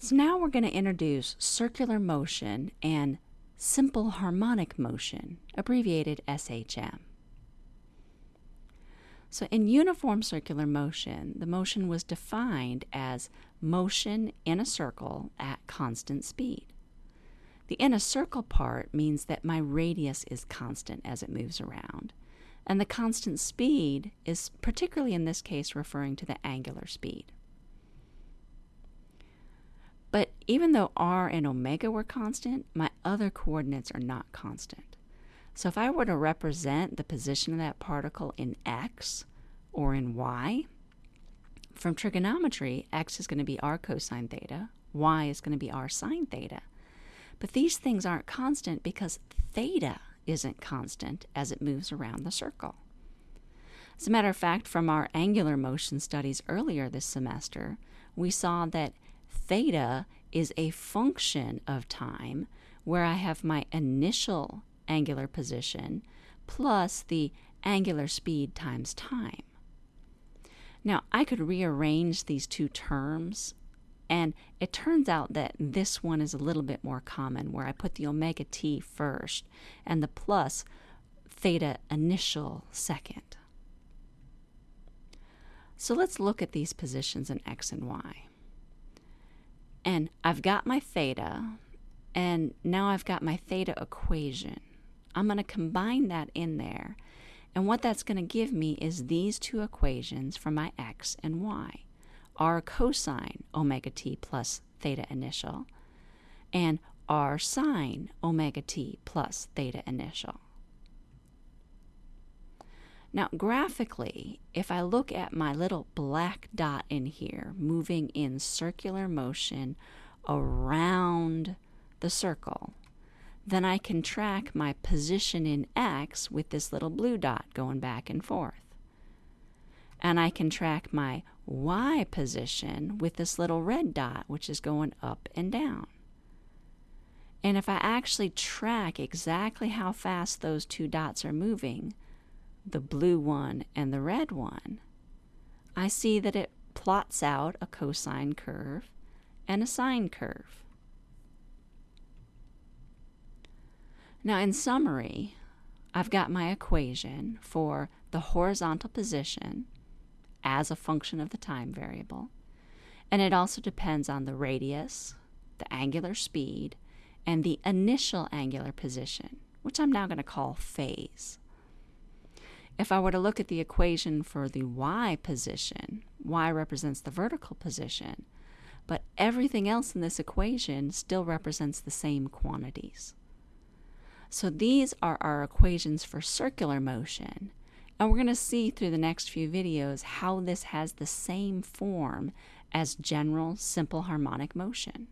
So now we're going to introduce circular motion and simple harmonic motion, abbreviated SHM. So, in uniform circular motion, the motion was defined as motion in a circle at constant speed. The in a circle part means that my radius is constant as it moves around, and the constant speed is particularly in this case referring to the angular speed. But even though r and omega were constant, my other coordinates are not constant. So if I were to represent the position of that particle in x or in y, from trigonometry, x is going to be r cosine theta, y is going to be r sine theta. But these things aren't constant because theta isn't constant as it moves around the circle. As a matter of fact, from our angular motion studies earlier this semester, we saw that theta is a function of time where I have my initial angular position plus the angular speed times time. Now, I could rearrange these two terms, and it turns out that this one is a little bit more common, where I put the omega t first and the plus theta initial second. So let's look at these positions in x and y. And I've got my theta, and now I've got my theta equation. I'm going to combine that in there. And what that's going to give me is these two equations for my x and y. r cosine omega t plus theta initial and r sine omega t plus theta initial. Now, graphically, if I look at my little black dot in here moving in circular motion around the circle, then I can track my position in X with this little blue dot going back and forth. And I can track my Y position with this little red dot, which is going up and down. And if I actually track exactly how fast those two dots are moving, the blue one and the red one, I see that it plots out a cosine curve and a sine curve. Now, in summary, I've got my equation for the horizontal position as a function of the time variable, and it also depends on the radius, the angular speed, and the initial angular position, which I'm now going to call phase. If I were to look at the equation for the y position, y represents the vertical position, but everything else in this equation still represents the same quantities. So these are our equations for circular motion. And we're going to see through the next few videos how this has the same form as general simple harmonic motion.